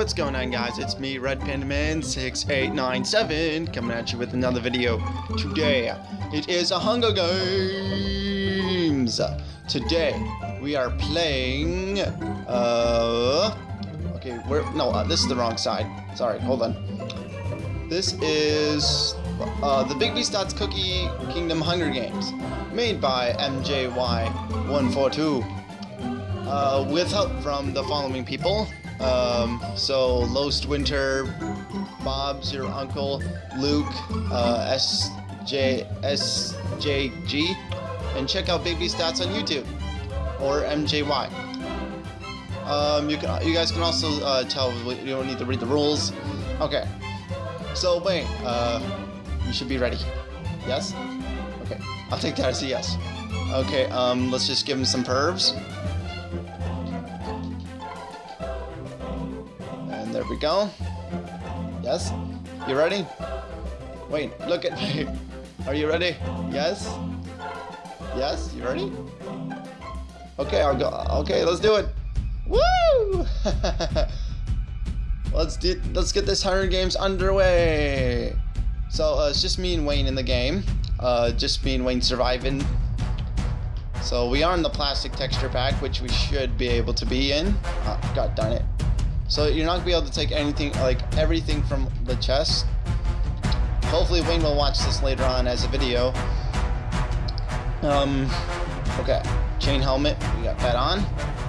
What's going on guys? It's me, Red Panda Man 6897 coming at you with another video. Today, it is a Hunger Games! Today, we are playing, uh, okay, we're, no, uh, this is the wrong side. Sorry, hold on. This is, uh, the Big Beast Dots Cookie Kingdom Hunger Games, made by MJY142. Uh, with help from the following people. Um, so, Lost Winter, Bob's your uncle, Luke, uh, SJ, SJG, and check out Big B Stats on YouTube or MJY. Um, you can, you guys can also uh, tell you don't need to read the rules. Okay. So wait, uh, you should be ready. Yes. Okay. I'll take that as a yes. Okay. Um, let's just give him some pervs. There we go. Yes? You ready? Wait, look at me. Are you ready? Yes? Yes? You ready? Okay, I'll go. Okay, let's do it. Woo! let's do. Let's get this Hunger Games underway. So uh, it's just me and Wayne in the game. Uh, just me and Wayne surviving. So we are in the plastic texture pack, which we should be able to be in. Oh, God darn it. So you're not gonna be able to take anything, like everything from the chest. Hopefully Wayne will watch this later on as a video. Um, okay. Chain helmet, we got that on.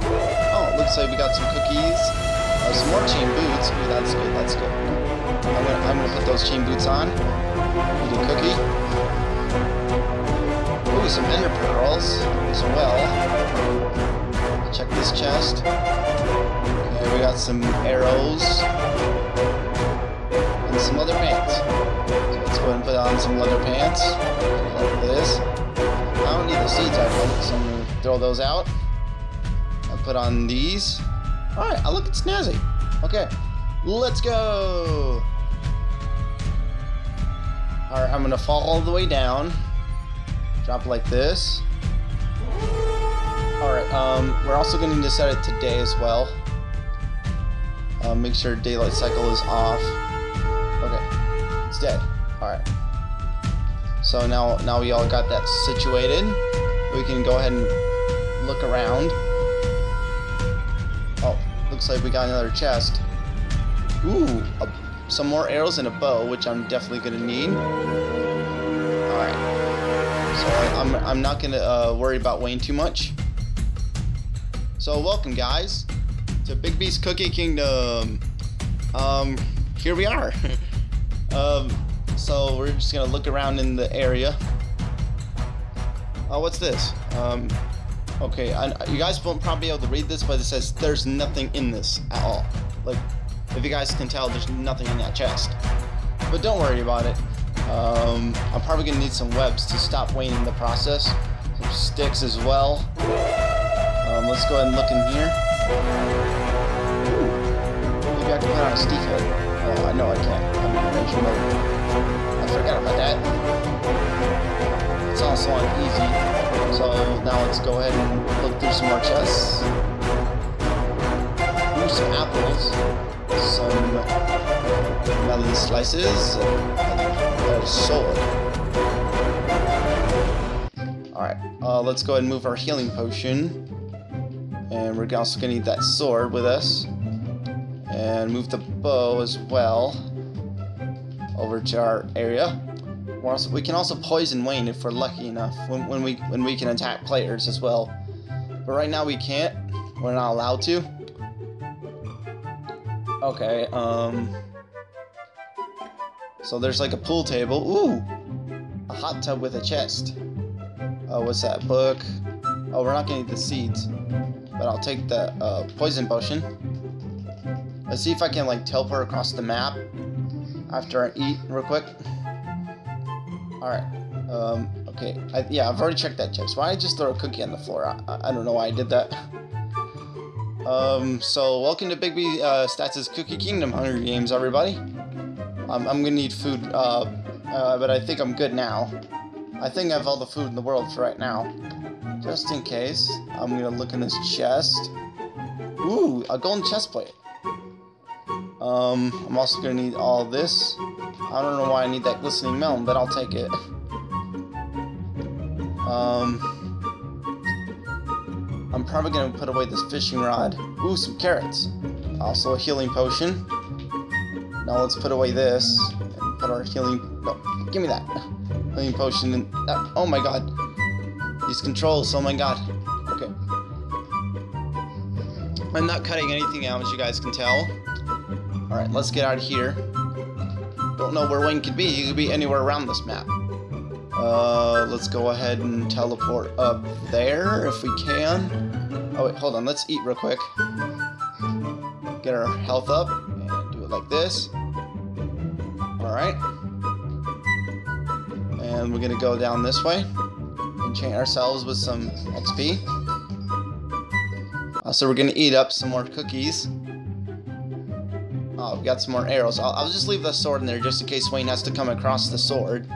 Oh, looks like we got some cookies. Uh, some more chain boots. Ooh, that's good, that's good. I'm gonna, I'm gonna put those chain boots on. A cookie. Ooh, some ender pearls as well. Check this chest. Okay, we got some arrows. And some leather pants. So let's go ahead and put on some leather pants. Like this. I don't need the seeds I want, so I'm gonna throw those out. I'll put on these. Alright, I look snazzy. Okay, let's go! Alright, I'm gonna fall all the way down. Drop like this. Alright, um, we're also need to set it to day as well. Uh, make sure daylight cycle is off. Okay, it's dead. Alright. So now, now we all got that situated. We can go ahead and look around. Oh, looks like we got another chest. Ooh, a, some more arrows and a bow, which I'm definitely gonna need. Alright. So I, I'm, I'm not gonna uh, worry about Wayne too much. So welcome guys to Big Beast Cookie Kingdom. Um, here we are. um, so we're just gonna look around in the area. Oh, what's this? Um, okay, I, you guys won't probably be able to read this, but it says there's nothing in this at all. Like, if you guys can tell, there's nothing in that chest. But don't worry about it. Um, I'm probably gonna need some webs to stop in the process. Some sticks as well. Um, let's go ahead and look in here. Ooh, maybe I can put on a Steve head. Oh, I know I can't. I'm in range mode. I forgot about that. It's also on easy. So now let's go ahead and look through some more chests. Ooh, some apples. Some melon slices. And a sword. Alright, uh, let's go ahead and move our healing potion. And we're also going to need that sword with us. And move the bow as well over to our area. Also, we can also poison Wayne if we're lucky enough when, when we when we can attack players as well. But right now we can't. We're not allowed to. Okay, um... So there's like a pool table. Ooh! A hot tub with a chest. Oh, what's that? Book. Oh, we're not gonna need the seeds. But I'll take the uh, poison potion. Let's see if I can like teleport across the map after I eat real quick. Alright. Um, okay. I, yeah, I've already checked that chest. Why did I just throw a cookie on the floor? I, I don't know why I did that. Um, so welcome to Bigby uh, Stats' Cookie Kingdom Hunger Games, everybody. I'm gonna need food, uh, uh, but I think I'm good now. I think I have all the food in the world for right now. Just in case, I'm gonna look in this chest. Ooh, a golden chest plate. Um, I'm also gonna need all this. I don't know why I need that glistening melon, but I'll take it. Um, I'm probably gonna put away this fishing rod. Ooh, some carrots. Also a healing potion. Now let's put away this and put our healing. No, give me that healing potion. In, oh my god, these controls. Oh my god. Okay. I'm not cutting anything out, as you guys can tell. All right, let's get out of here. Don't know where Wayne could be. He could be anywhere around this map. Uh, let's go ahead and teleport up there if we can. Oh wait, hold on. Let's eat real quick. Get our health up and do it like this. Alright. And we're gonna go down this way. Enchant ourselves with some XP. Uh, so we're gonna eat up some more cookies. Oh, we got some more arrows. I'll, I'll just leave the sword in there just in case Wayne has to come across the sword.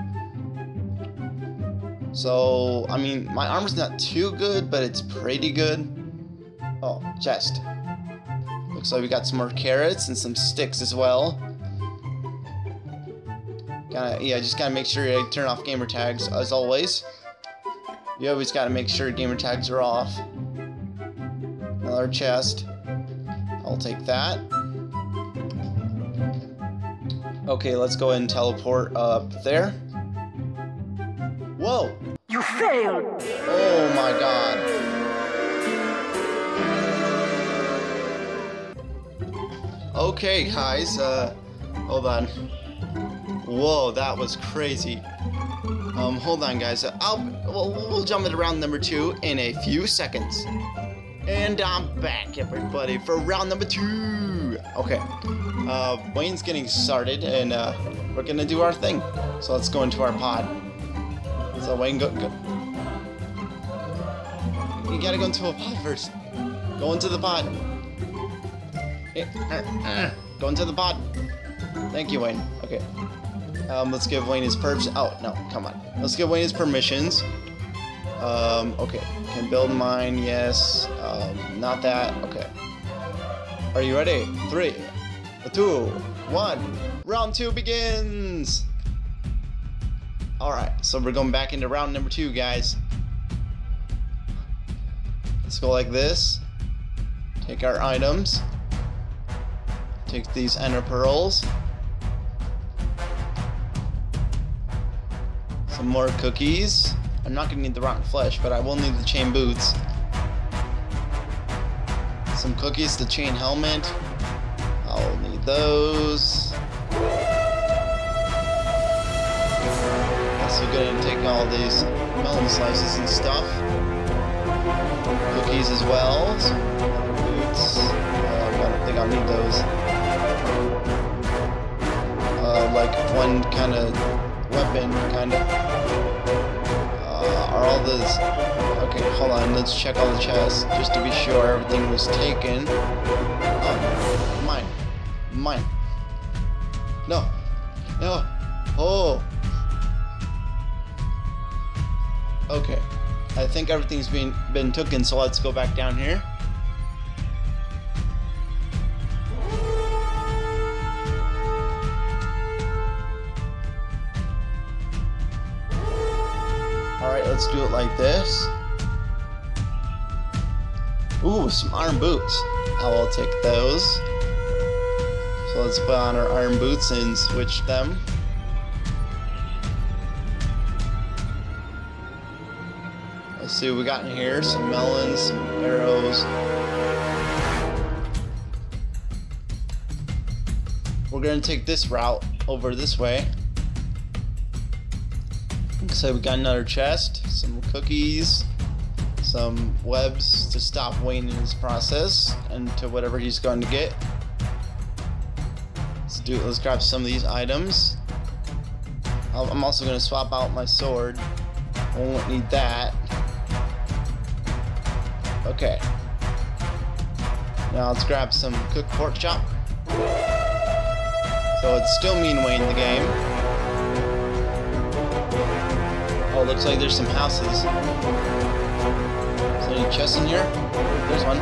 So, I mean, my armor's not too good, but it's pretty good. Oh, chest. Looks like we got some more carrots and some sticks as well. Gotta, yeah, just gotta make sure you turn off gamer tags as always. You always gotta make sure gamer tags are off. Another chest. I'll take that. Okay, let's go ahead and teleport up there. Whoa! You failed! Oh my god. Okay, guys, uh, hold on. Whoa, that was crazy. Um, hold on, guys. I'll, we'll, we'll jump into round number two in a few seconds. And I'm back, everybody, for round number two. Okay, uh, Wayne's getting started, and uh, we're gonna do our thing. So let's go into our pod. So Wayne, go, go. You gotta go into a pod first. Go into the pod. Eh, uh, uh, Go into the pod. Thank you, Wayne. Okay. Um, let's give Wayne his perps. Oh no, come on. Let's give Wayne his permissions. Um, okay. Can build mine. Yes. Um, not that. Okay. Are you ready? Three, two, one. Round two begins. All right. So we're going back into round number two, guys. Let's go like this. Take our items. Take these ender pearls. Some more cookies. I'm not gonna need the rotten flesh, but I will need the chain boots. Some cookies, the chain helmet. I'll need those. Also gonna take all these melon slices and stuff. Cookies as well. Boots. Uh, I don't think I'll need those. Uh, like one kind of weapon, kind of. Uh, are all those... Okay, hold on, let's check all the chests, just to be sure everything was taken. Um, mine. Mine. No. No. Oh. Okay. I think everything's been, been taken, so let's go back down here. Let's do it like this. Ooh, some iron boots. I will take those. So let's put on our iron boots and switch them. Let's see what we got in here. Some melons, some arrows. We're gonna take this route over this way. Like we got another chest, some cookies, some webs to stop Wayne in his process and to whatever he's going to get. Let's do. Let's grab some of these items. I'm also going to swap out my sword. I won't need that. Okay. Now let's grab some cooked pork chop. So it's still me and Wayne in the game. Looks like there's some houses. Is there any chests in here? There's one.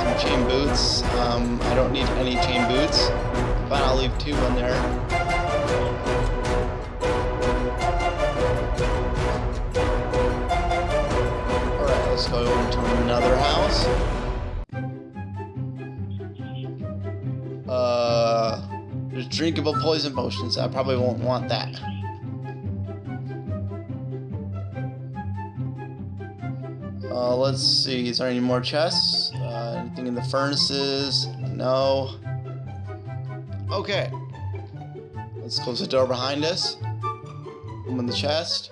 Some chain boots. Um, I don't need any chain boots, Fine, I'll leave two in there. Alright, let's go over to another house. Uh, there's drinkable poison potions. I probably won't want that. Let's see. Is there any more chests? Uh, anything in the furnaces? No. Okay. Let's close the door behind us. Open the chest.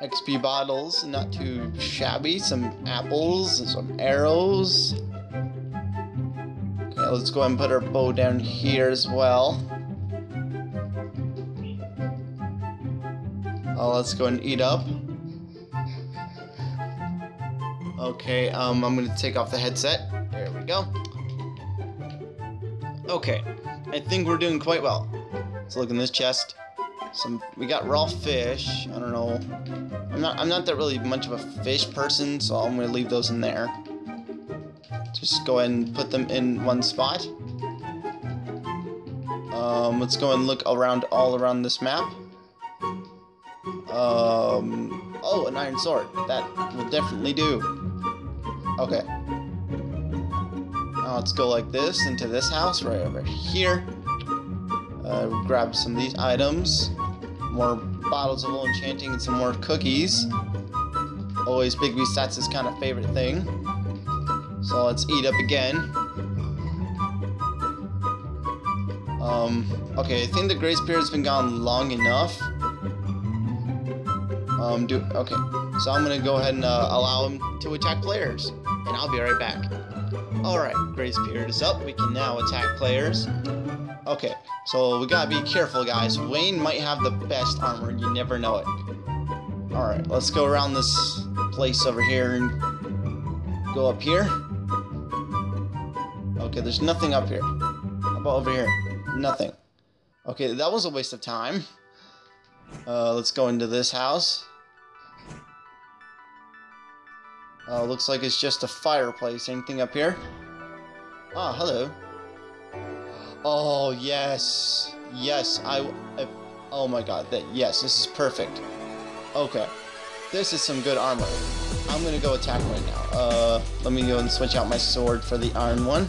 XP bottles, not too shabby. Some apples and some arrows. Okay, let's go ahead and put our bow down here as well. Uh, let's go and eat up. Okay, um, I'm gonna take off the headset. There we go. Okay, I think we're doing quite well. Let's look in this chest. Some we got raw fish. I don't know. I'm not I'm not that really much of a fish person, so I'm gonna leave those in there. Just go ahead and put them in one spot. Um, let's go and look around all around this map. Um, oh, an iron sword. That will definitely do. Okay. Now let's go like this into this house right over here. Uh, grab some of these items. More bottles of old enchanting and some more cookies. Always Bigby Stats' is kind of favorite thing. So let's eat up again. Um, okay, I think the grace period's been gone long enough. Um, do, okay, so I'm gonna go ahead and uh, allow him to attack players, and I'll be right back. Alright, grace period is up, we can now attack players. Okay, so we gotta be careful guys, Wayne might have the best armor, you never know it. Alright, let's go around this place over here and go up here. Okay, there's nothing up here. How about over here? Nothing. Okay, that was a waste of time. Uh, let's go into this house. Uh, looks like it's just a fireplace. Anything up here? Ah, hello. Oh, yes. Yes, I... I oh my god, that, yes, this is perfect. Okay. This is some good armor. I'm gonna go attack right now. Uh, let me go and switch out my sword for the iron one.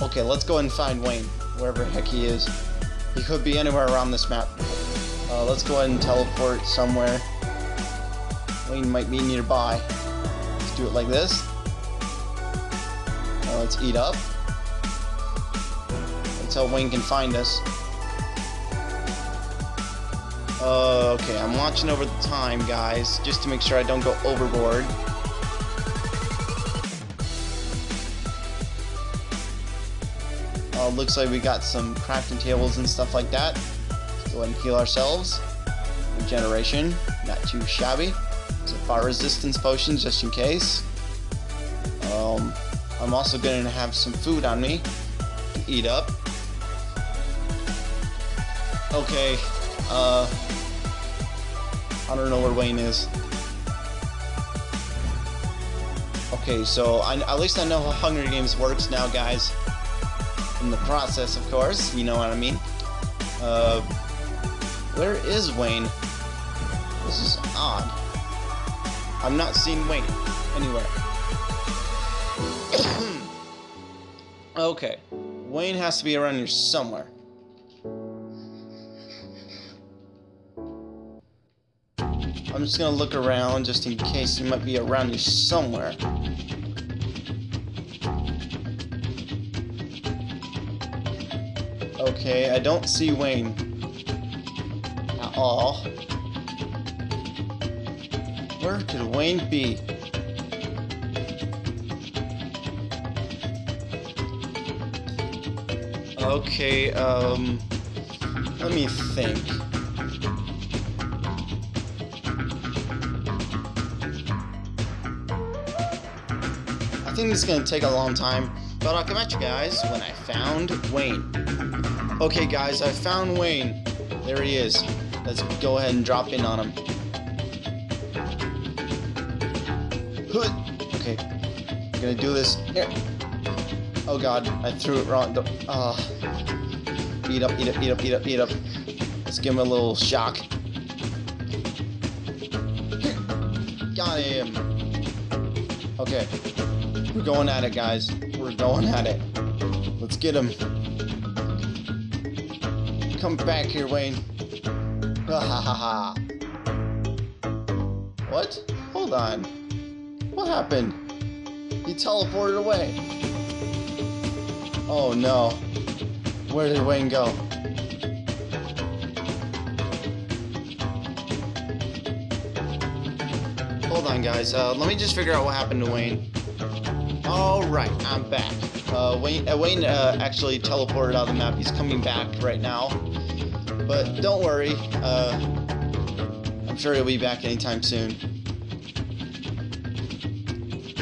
Okay, let's go and find Wayne, wherever heck he is. He could be anywhere around this map. Uh, let's go ahead and teleport somewhere. Wayne might be nearby. Let's do it like this. Now let's eat up. Until Wayne can find us. Uh, okay, I'm watching over the time, guys, just to make sure I don't go overboard. Uh, looks like we got some crafting tables and stuff like that. Let's go ahead and heal ourselves. Regeneration, not too shabby. Fire resistance potions just in case. Um, I'm also going to have some food on me to eat up. Okay, uh, I don't know where Wayne is. Okay, so I, at least I know how Hunger Games works now, guys. In the process, of course, you know what I mean. Uh, where is Wayne? I'm not seeing Wayne anywhere. okay, Wayne has to be around here somewhere. I'm just gonna look around just in case he might be around here somewhere. Okay, I don't see Wayne at all. Where could Wayne be? Okay, um, let me think. I think this is gonna take a long time, but I'll come at you guys when I found Wayne. Okay, guys, I found Wayne. There he is. Let's go ahead and drop in on him. I'm gonna do this. Here. Oh god, I threw it wrong. Ah. Eat up, eat up, eat up, eat up, eat up. Let's give him a little shock. Got him. Okay. We're going at it, guys. We're going at it. Let's get him. Come back here, Wayne. Ha ha ha ha. What? Hold on. What happened? Teleported away. Oh no. Where did Wayne go? Hold on, guys. Uh, let me just figure out what happened to Wayne. Alright, I'm back. Uh, Wayne, uh, Wayne uh, actually teleported out of the map. He's coming back right now. But don't worry. Uh, I'm sure he'll be back anytime soon.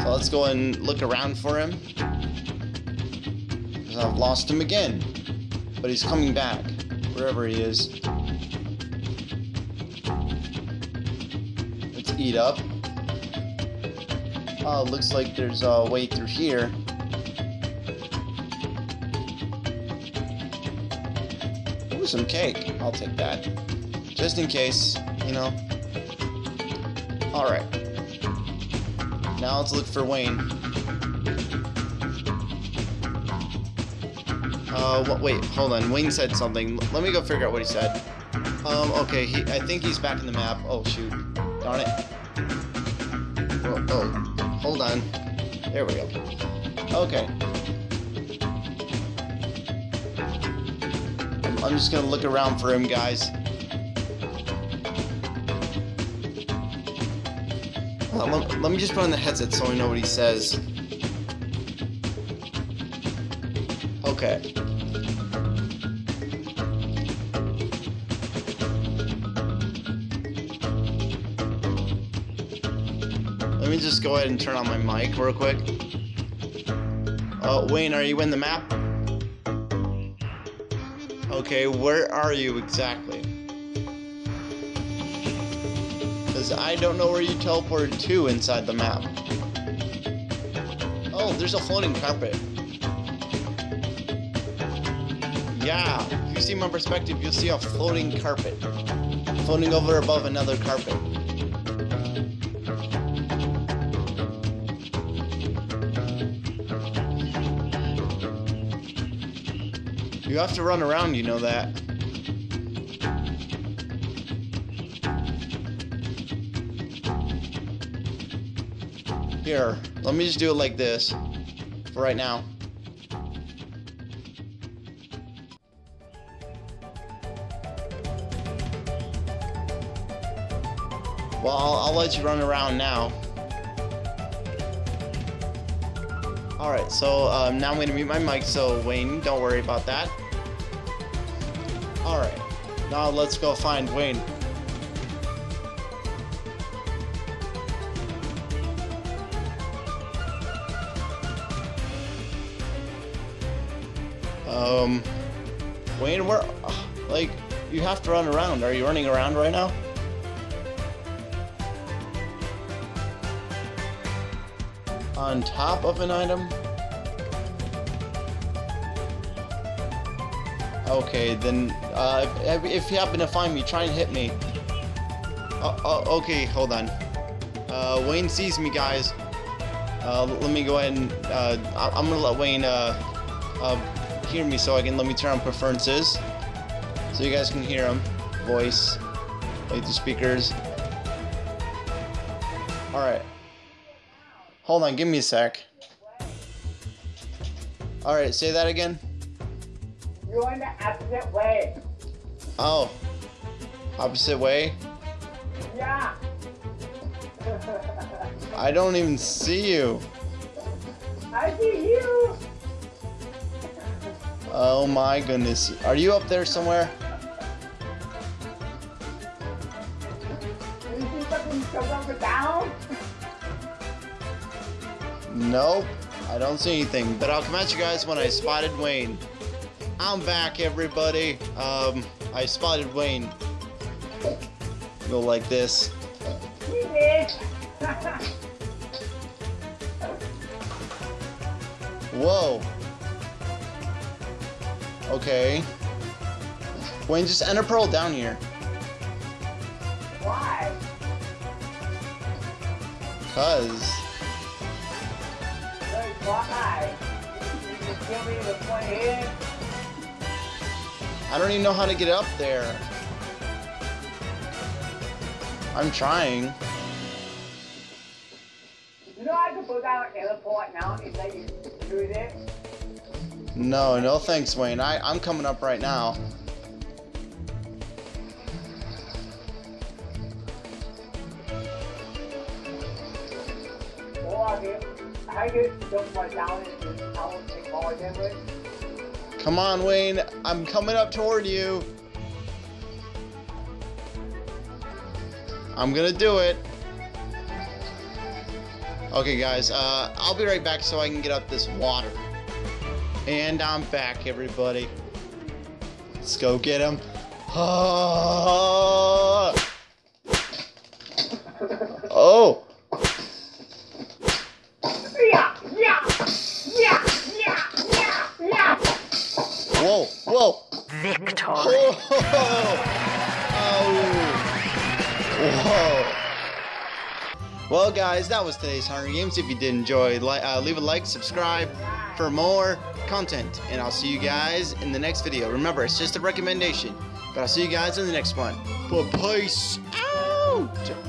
Let's go and look around for him. I've lost him again. But he's coming back, wherever he is. Let's eat up. Oh, looks like there's a way through here. Ooh, some cake. I'll take that. Just in case, you know. Alright. Now let's look for Wayne. Uh, wait, hold on. Wayne said something. Let me go figure out what he said. Um, okay, he, I think he's back in the map. Oh, shoot. Darn it. Oh, oh, hold on. There we go. Okay. I'm just gonna look around for him, guys. Uh, let, let me just put on the headset so I know what he says. Okay. Let me just go ahead and turn on my mic real quick. Uh, Wayne, are you in the map? Okay, where are you exactly? I don't know where you teleported to inside the map. Oh, there's a floating carpet. Yeah, if you see my perspective, you'll see a floating carpet. Floating over above another carpet. You have to run around, you know that. Here, let me just do it like this for right now. Well, I'll, I'll let you run around now. Alright, so um, now I'm going to mute my mic, so Wayne, don't worry about that. Alright, now let's go find Wayne. Um, Wayne, where, like, you have to run around. Are you running around right now? On top of an item? Okay, then, uh, if, you happen to find me, try and hit me. Oh, oh okay, hold on. Uh, Wayne sees me, guys. Uh, let me go ahead and, uh, I am gonna let Wayne, uh, uh, hear me so I can, let me turn on preferences. So you guys can hear him. Voice. Like the speakers. Alright. Hold on, give me a sec. Alright, say that again. You're going the opposite way. Oh. Opposite way? Yeah. I don't even see you. I see you. Oh my goodness. Are you up there somewhere? You see something come up down? Nope. I don't see anything. But I'll come at you guys when I spotted Wayne. I'm back, everybody. Um, I spotted Wayne. Go like this. Whoa. Okay. Wayne, just ender pearl down here. Why? Cause. Hey, why? You just give me the here. I don't even know how to get up there. I'm trying. No, no thanks, Wayne. I, I'm coming up right now. Come on, Wayne. I'm coming up toward you. I'm gonna do it. Okay, guys. Uh, I'll be right back so I can get up this water. And I'm back, everybody. Let's go get him. Oh. Yeah, yeah, yeah, yeah, yeah, yeah. Whoa. Whoa. Victory. Oh. Oh. Whoa. Well, guys, that was today's Hunger Games. If you did enjoy, uh, leave a like, subscribe for more content, and I'll see you guys in the next video. Remember, it's just a recommendation, but I'll see you guys in the next one. But peace out.